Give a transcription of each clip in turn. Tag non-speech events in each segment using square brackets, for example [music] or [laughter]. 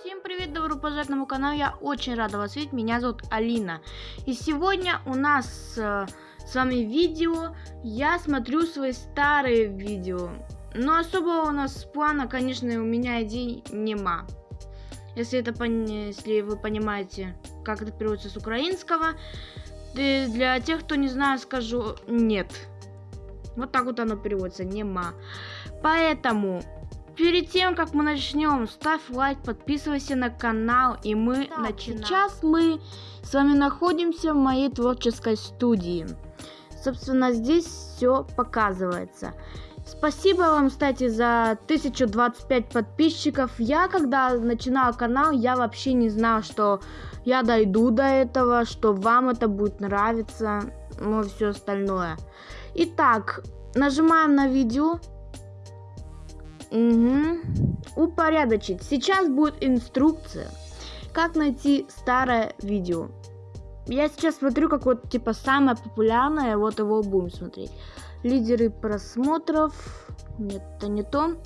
Всем привет, добро пожаловать на мой канал, я очень рада вас видеть, меня зовут Алина. И сегодня у нас э, с вами видео, я смотрю свои старые видео. Но особого у нас плана, конечно, у меня идей нема. Если, это, если вы понимаете, как это переводится с украинского. Для тех, кто не знает, скажу нет. Вот так вот оно переводится, нема. Поэтому Перед тем, как мы начнем, ставь лайк, подписывайся на канал, и мы да, начинаем. Сейчас мы с вами находимся в моей творческой студии. Собственно, здесь все показывается. Спасибо вам, кстати, за 1025 подписчиков. Я, когда начинал канал, я вообще не знал, что я дойду до этого, что вам это будет нравиться, ну и все остальное. Итак, нажимаем на видео. Угу. Упорядочить. Сейчас будет инструкция, как найти старое видео. Я сейчас смотрю, как вот, типа, самое популярное, вот его будем смотреть. Лидеры просмотров. Нет, это не то.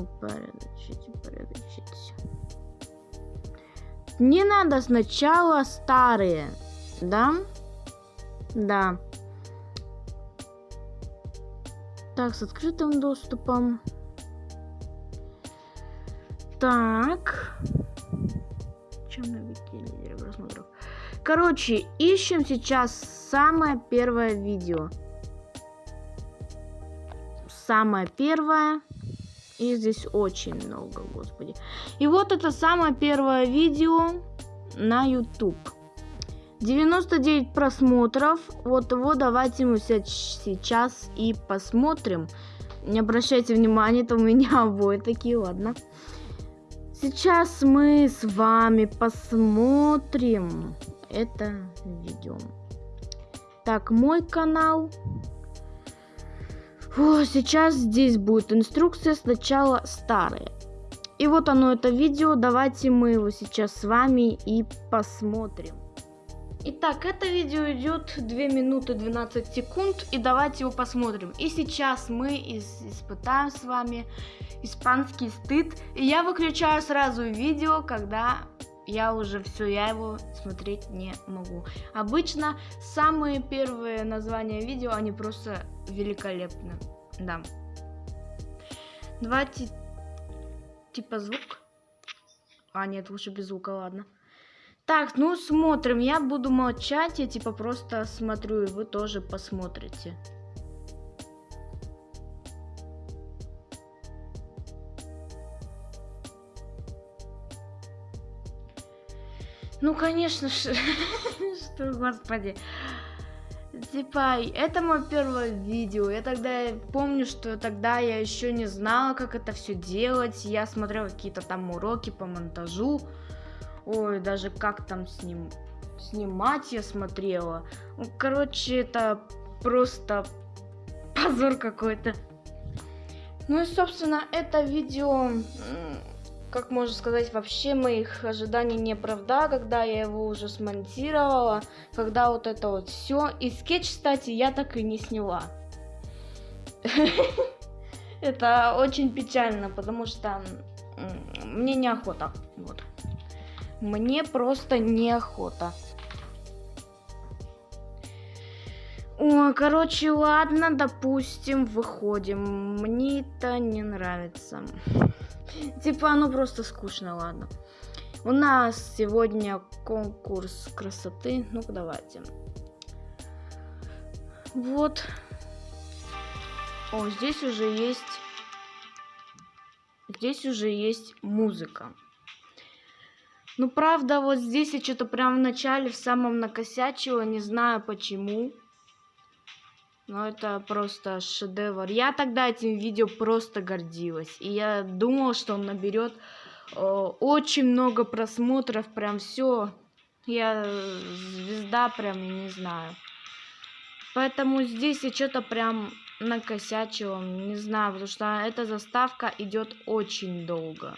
Упорядочить, упорядочить. Не надо сначала старые, да? Да. Так, с открытым доступом. Так. Чем на вики просмотров? Короче, ищем сейчас самое первое видео. Самое первое. И здесь очень много, господи. И вот это самое первое видео на YouTube. 99 просмотров. Вот его давайте мы сейчас и посмотрим. Не обращайте внимания, это у меня [laughs] обои такие, ладно. Сейчас мы с вами посмотрим это видео. Так, мой канал. О, сейчас здесь будет инструкция, сначала старая. И вот оно, это видео. Давайте мы его сейчас с вами и посмотрим. Итак, это видео идет 2 минуты 12 секунд, и давайте его посмотрим. И сейчас мы из испытаем с вами испанский стыд. И я выключаю сразу видео, когда я уже все, я его смотреть не могу. Обычно самые первые названия видео, они просто великолепны. Да. Давайте, типа звук. А, нет, лучше без звука, ладно. Так, ну смотрим. Я буду молчать, я типа просто смотрю, и вы тоже посмотрите. Ну, конечно, [laughs] что, господи. Типа, это мое первое видео. Я тогда помню, что тогда я еще не знала, как это все делать. Я смотрела какие-то там уроки по монтажу. Ой, даже как там с ним снимать я смотрела. Ну, короче, это просто позор какой-то. Ну и, собственно, это видео, как можно сказать, вообще моих ожиданий не оправда, когда я его уже смонтировала, когда вот это вот все. И скетч, кстати, я так и не сняла. [laughs] Это очень печально, потому что мне неохота. Вот. Мне просто неохота. О, короче, ладно, допустим, выходим. Мне это не нравится. Типа, оно просто скучно, ладно. У нас сегодня конкурс красоты. Ну-ка, давайте. Вот. О, здесь уже есть... Здесь уже есть музыка. Ну, правда, вот здесь я что-то прям в начале, в самом накосячила, не знаю почему. Но это просто шедевр. Я тогда этим видео просто гордилась. И я думала, что он наберет э, очень много просмотров, прям все. Я звезда прям, не знаю. Поэтому здесь я что-то прям накосячила, не знаю, потому что эта заставка идет очень долго.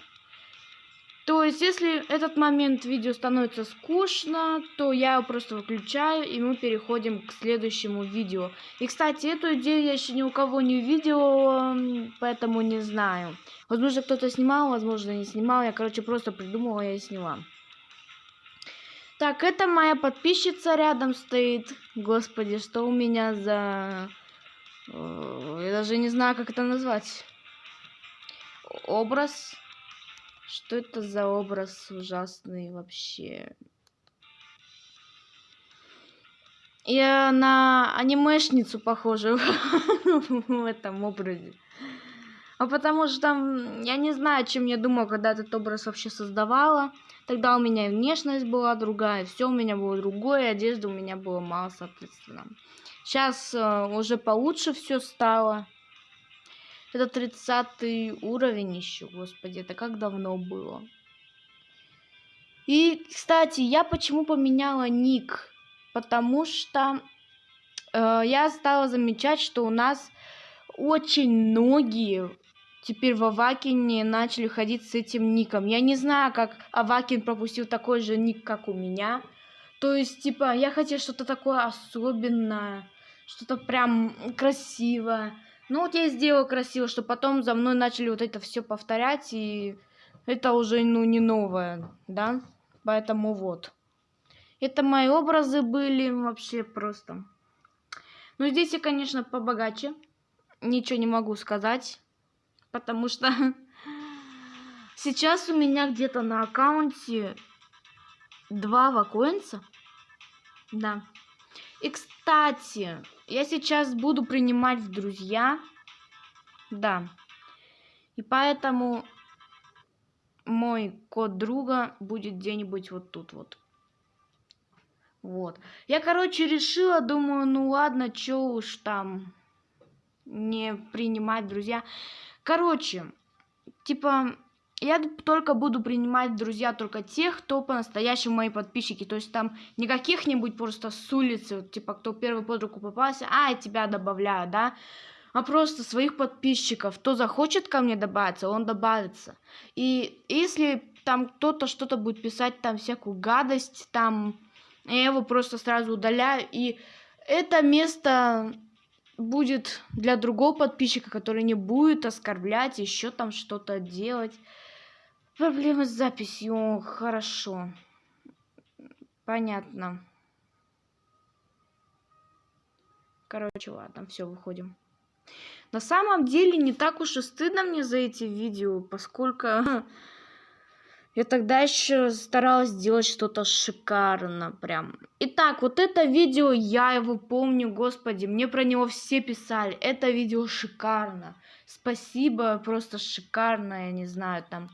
То есть, если этот момент видео становится скучно, то я его просто выключаю, и мы переходим к следующему видео. И, кстати, эту идею я еще ни у кого не видела, поэтому не знаю. Возможно, кто-то снимал, возможно, не снимал. Я, короче, просто придумала, я и сняла. Так, это моя подписчица рядом стоит. Господи, что у меня за... Э, я даже не знаю, как это назвать. Образ. Что это за образ ужасный вообще? Я на анимешницу похожа [laughs] в этом образе. А потому что там, я не знаю, чем я думала, когда этот образ вообще создавала. Тогда у меня и внешность была другая, все у меня было другое, одежда у меня была мало, соответственно. Сейчас э, уже получше все стало. Это 30 уровень еще, господи, это как давно было. И, кстати, я почему поменяла ник? Потому что э, я стала замечать, что у нас очень многие теперь в Авакине начали ходить с этим ником. Я не знаю, как Авакин пропустил такой же ник, как у меня. То есть, типа, я хотела что-то такое особенное, что-то прям красивое. Ну вот я сделала красиво, что потом за мной начали вот это все повторять, и это уже, ну, не новое, да? Поэтому вот. Это мои образы были вообще просто. Ну, здесь я, конечно, побогаче. Ничего не могу сказать потому что [laughs] сейчас у меня где-то на аккаунте два вакуинца. Да. И, кстати, я сейчас буду принимать друзья. Да. И поэтому мой код друга будет где-нибудь вот тут вот. Вот. Я, короче, решила, думаю, ну ладно, чё уж там не принимать друзья. Короче, типа, я только буду принимать, друзья, только тех, кто по-настоящему мои подписчики. То есть там не каких-нибудь просто с улицы, вот, типа, кто первый под руку попался, а, я тебя добавляю, да? А просто своих подписчиков. Кто захочет ко мне добавиться, он добавится. И если там кто-то что-то будет писать, там всякую гадость, там, я его просто сразу удаляю. И это место будет для другого подписчика, который не будет оскорблять, еще там что-то делать. Проблемы с записью. Хорошо. Понятно. Короче, ладно, все, выходим. На самом деле, не так уж и стыдно мне за эти видео, поскольку [laughs] Я тогда еще старалась сделать что-то шикарно прям. Итак, вот это видео, я его помню, господи, мне про него все писали. Это видео шикарно. Спасибо, просто шикарно, я не знаю, там.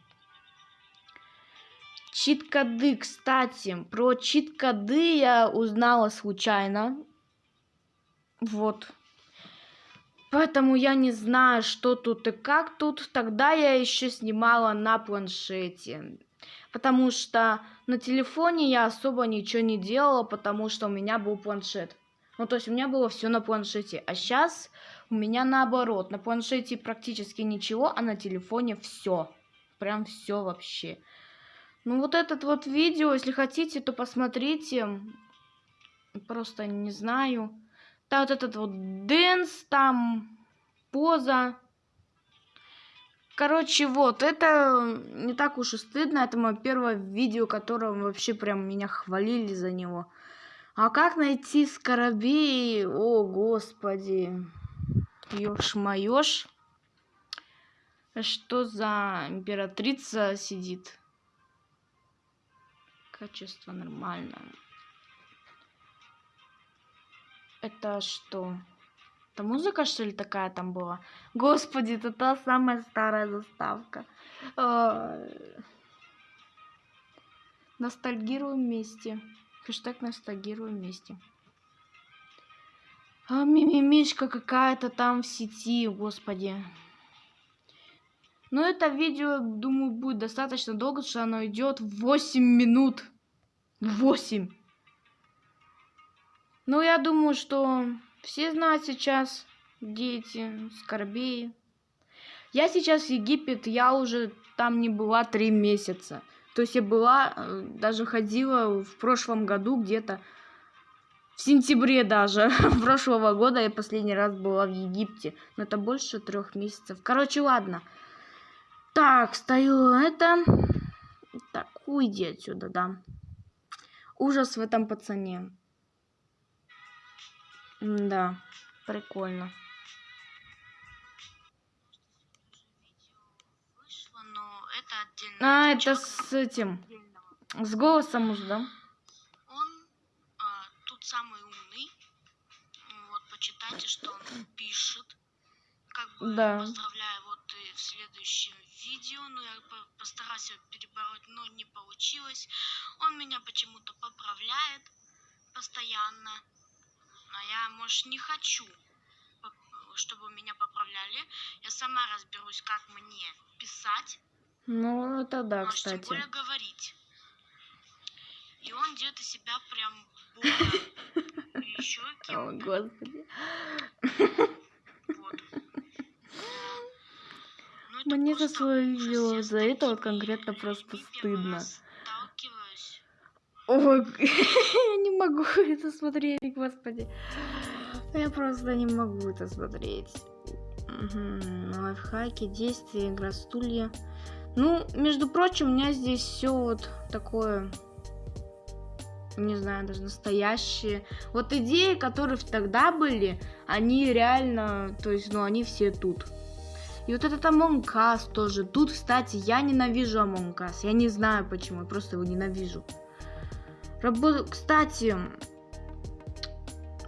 Чит-коды, кстати, про чит-коды я узнала случайно. Вот. Поэтому я не знаю, что тут и как тут. Тогда я еще снимала на планшете потому что на телефоне я особо ничего не делала, потому что у меня был планшет. Ну, то есть у меня было все на планшете. А сейчас у меня наоборот. На планшете практически ничего, а на телефоне все. Прям все вообще. Ну, вот этот вот видео, если хотите, то посмотрите. Просто не знаю. Там вот этот вот dance, там поза. Короче, вот, это не так уж и стыдно. Это мое первое видео, которое вообще прям меня хвалили за него. А как найти скарабей? О, господи. Ёж-моёж. Что за императрица сидит? Качество нормальное. Это что? Это музыка, что ли, такая там была? Господи, это та самая старая заставка. Ностальгируем вместе. Хэштег ностальгируем вместе. А, мимимишка какая-то там в сети, господи. Но это видео, думаю, будет достаточно долго, что оно идет 8 минут. 8. Ну, я думаю, что все знают сейчас, дети, скорбей. Я сейчас в Египет, я уже там не была три месяца. То есть я была, э, даже ходила в прошлом году где-то, в сентябре даже, [laughs] прошлого года я последний раз была в Египте. Но это больше трех месяцев. Короче, ладно. Так, стою это... Так, уйди отсюда, да. Ужас в этом пацане. Да, прикольно. А, это с этим. С голосом уже, да? Он а, тут самый умный. Вот, почитайте, что он пишет. Как бы да. поздравляю вот и в следующем видео. Но я постарался перебороть, но не получилось. Он меня почему-то поправляет постоянно. А я, может, не хочу, чтобы меня поправляли. Я сама разберусь, как мне писать. Ну, это да, Может, кстати. тем более говорить. И он где-то себя прям [laughs] О, господи. Вот. Ну, это Мне за свое видео за этого такими конкретно просто стыдно. Ой, [laughs] я не могу [laughs] это смотреть, господи. Я просто не могу это смотреть. Угу. Лайфхаки, действия, игра стулья. Ну, между прочим, у меня здесь все вот такое, не знаю, даже настоящее. Вот идеи, которые тогда были, они реально, то есть, ну, они все тут. И вот этот Among Us тоже. Тут, кстати, я ненавижу Among Us. Я не знаю почему, я просто его ненавижу. Рабо... Кстати,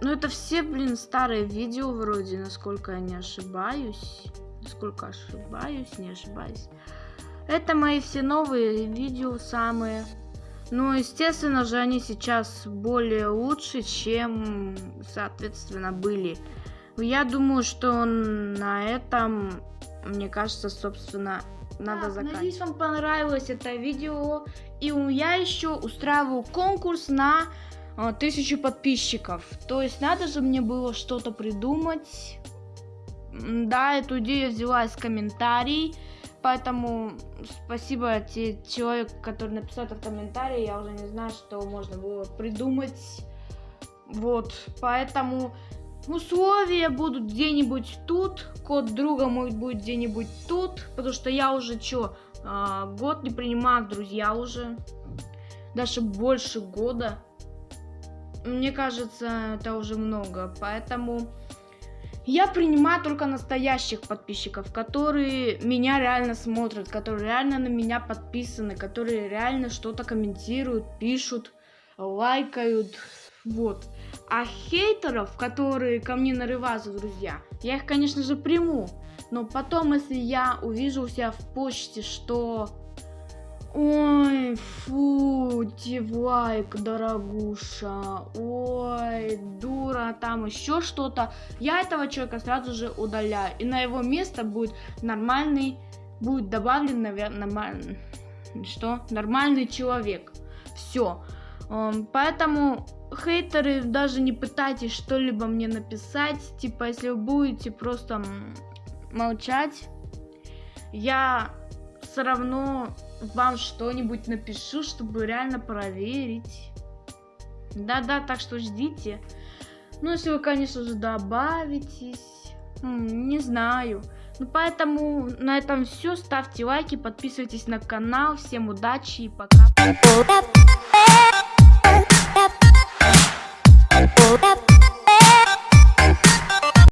ну это все, блин, старые видео вроде, насколько я не ошибаюсь. Насколько ошибаюсь, не ошибаюсь. Это мои все новые видео самые. Ну, естественно же, они сейчас более лучше, чем, соответственно, были. Я думаю, что на этом, мне кажется, собственно, надо так, заканчивать. Надеюсь, вам понравилось это видео. И я еще устраиваю конкурс на а, тысячу подписчиков. То есть надо же мне было что-то придумать. Да, эту идею взяла из комментариев. Поэтому спасибо те человек, который написал этот комментарий. Я уже не знаю, что можно было придумать. Вот, поэтому условия будут где-нибудь тут. Код друга мой будет где-нибудь тут. Потому что я уже что, а, год не принимаю друзья уже. Даже больше года. Мне кажется, это уже много. Поэтому я принимаю только настоящих подписчиков, которые меня реально смотрят, которые реально на меня подписаны, которые реально что-то комментируют, пишут, лайкают. Вот. А хейтеров, которые ко мне нарываются, друзья, я их, конечно же, приму. Но потом, если я увижу у себя в почте, что... Ой, фу, дивлайк, дорогуша. Ой, дура, там еще что-то. Я этого человека сразу же удаляю. И на его место будет нормальный, будет добавлен, наверное, нормальный, что? Нормальный человек. Все. Поэтому хейтеры, даже не пытайтесь что-либо мне написать. Типа, если вы будете просто молчать, я все равно вам что-нибудь напишу, чтобы реально проверить. Да-да, так что ждите. Ну, если вы, конечно же, добавитесь. Не знаю. Ну, поэтому на этом все. Ставьте лайки, подписывайтесь на канал. Всем удачи и пока.